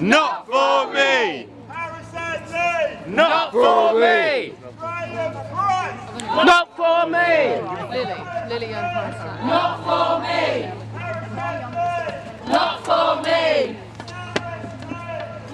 Not for me! Harrison Lee! Not for me! Graham Price! Not for me! Lily, Lily Young Price. Not for me! Not for me!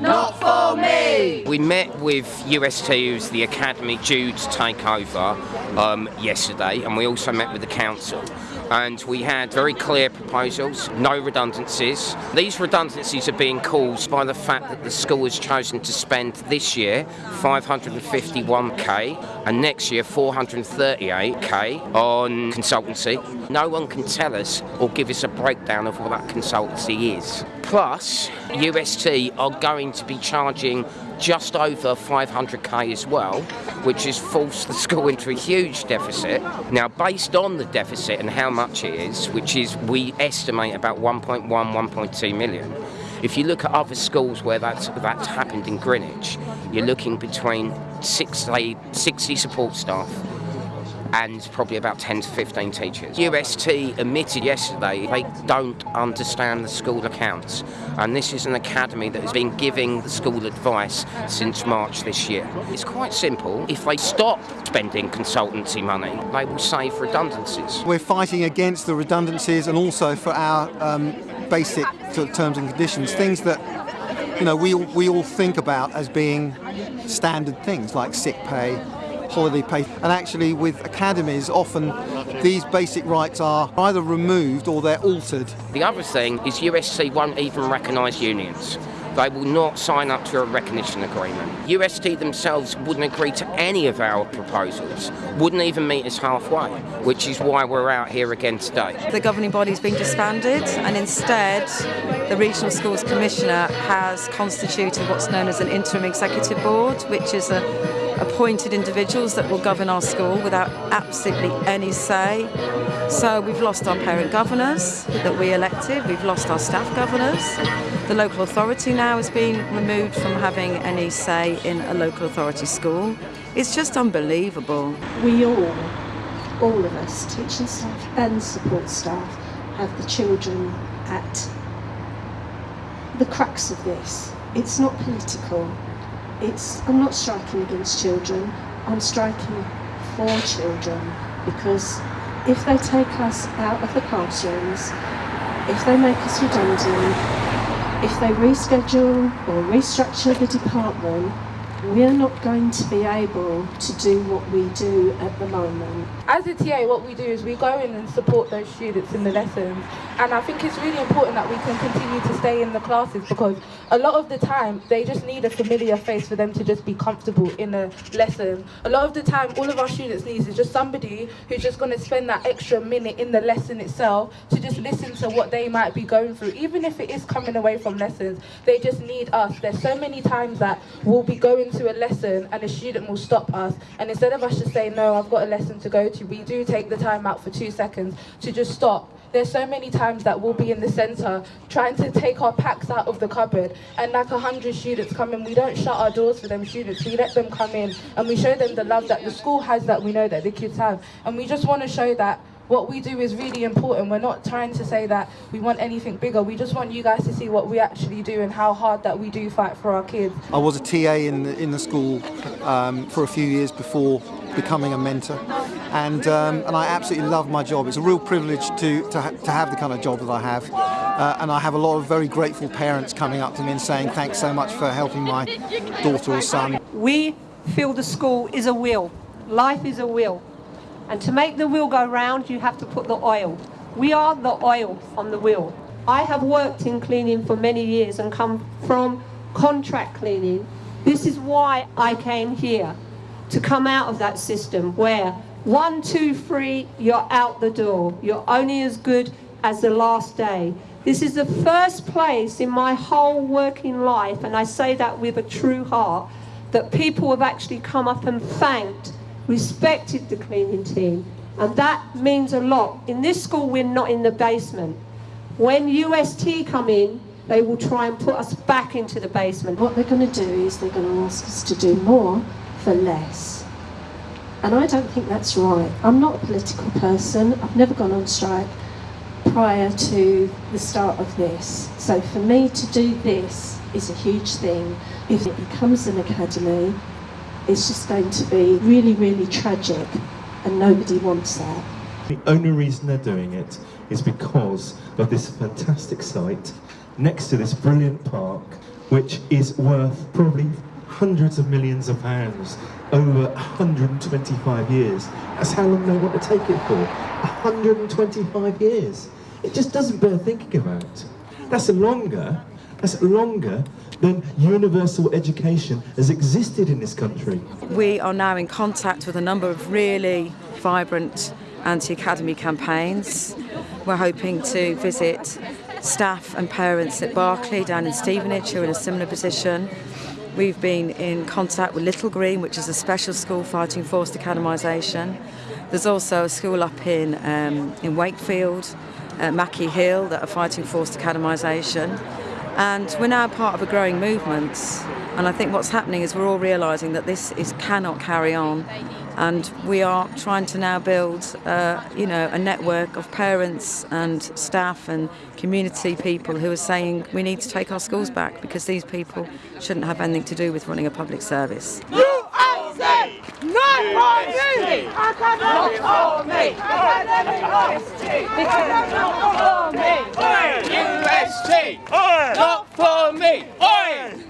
Not for me! We met with UST, who's the academy due to take over um, yesterday, and we also met with the council. And we had very clear proposals, no redundancies. These redundancies are being caused by the fact that the school has chosen to spend this year 551k and next year 438k on consultancy. No one can tell us or give us a breakdown of what that consultancy is. Plus, UST are going to be charging just over 500k as well, which has forced the school into a huge deficit. Now, based on the deficit and how much it is, which is we estimate about 1.1, 1.2 million. If you look at other schools where that's that's happened in Greenwich, you're looking between 60, 60 support staff and probably about 10 to 15 teachers. UST admitted yesterday they don't understand the school accounts and this is an academy that has been giving the school advice since March this year. It's quite simple. If they stop spending consultancy money, they will save redundancies. We're fighting against the redundancies and also for our um, basic terms and conditions, things that you know we we all think about as being standard things like sick pay, holiday pay, and actually with academies often these basic rights are either removed or they're altered. The other thing is UST won't even recognise unions. They will not sign up to a recognition agreement. UST themselves wouldn't agree to any of our proposals, wouldn't even meet us halfway, which is why we're out here again today. The governing body's been disbanded, and instead, the Regional Schools Commissioner has constituted what's known as an interim executive board, which is a appointed individuals that will govern our school without absolutely any say. So we've lost our parent governors that we elected, we've lost our staff governors. The local authority now has been removed from having any say in a local authority school. It's just unbelievable. we all, all of us, teaching staff and support staff, have the children at the crux of this. It's not political. It's I'm not striking against children. I'm striking for children because if they take us out of the classrooms, if they make us redundant, if they reschedule or restructure the department, we're not going to be able to do what we do at the moment. As a TA, what we do is we go in and support those students in the lessons. And I think it's really important that we can continue to stay in the classes because a lot of the time they just need a familiar face for them to just be comfortable in a lesson. A lot of the time, all of our students need is just somebody who's just going to spend that extra minute in the lesson itself to just listen to what they might be going through. Even if it is coming away from lessons, they just need us. There's so many times that we'll be going to a lesson and a student will stop us. And instead of us just saying, no, I've got a lesson to go to, we do take the time out for two seconds to just stop. There's so many times that we'll be in the centre trying to take our packs out of the cupboard and like a hundred students come in, we don't shut our doors for them students, we let them come in and we show them the love that the school has that we know that the kids have. And we just want to show that what we do is really important. We're not trying to say that we want anything bigger. We just want you guys to see what we actually do and how hard that we do fight for our kids. I was a TA in the, in the school um, for a few years before becoming a mentor, and um, and I absolutely love my job. It's a real privilege to to, ha- to have the kind of job that I have, uh, and I have a lot of very grateful parents coming up to me and saying thanks so much for helping my daughter or son. We feel the school is a wheel. Life is a wheel. And to make the wheel go round, you have to put the oil. We are the oil on the wheel. I have worked in cleaning for many years and come from contract cleaning. This is why I came here to come out of that system where one, two, three, you're out the door. You're only as good as the last day. This is the first place in my whole working life, and I say that with a true heart, that people have actually come up and thanked, respected the cleaning team. And that means a lot. In this school, we're not in the basement. When UST come in, they will try and put us back into the basement. What they're going to do is they're going to ask us to do more for less. And I don't think that's right. I'm not a political person. I've never gone on strike. prior to the start of this. So for me to do this is a huge thing. If it becomes an academy, it's just going to be really, really tragic, and nobody wants that. The only reason they're doing it is because of this fantastic site next to this brilliant park, which is worth probably hundreds of millions of pounds over 125 years. That's how long they want to take it for. 125 years. It just doesn't bear thinking about. That's a longer. That's longer than universal education has existed in this country. We are now in contact with a number of really vibrant anti-academy campaigns. We're hoping to visit staff and parents at Barclay down in Stevenage who are in a similar position. We've been in contact with Little Green, which is a special school fighting forced academisation. There's also a school up in, um, in Wakefield, uh, Mackie Hill, that are fighting forced academisation. And we're now part of a growing movement. And I think what's happening is we're all realising that this is cannot carry on. And we are trying to now build, uh, you know, a network of parents and staff and community people who are saying we need to take our schools back because these people shouldn't have anything to do with running a public service. USA! Not for me! Not for me! Not for me! S-T! Not for me! Oi!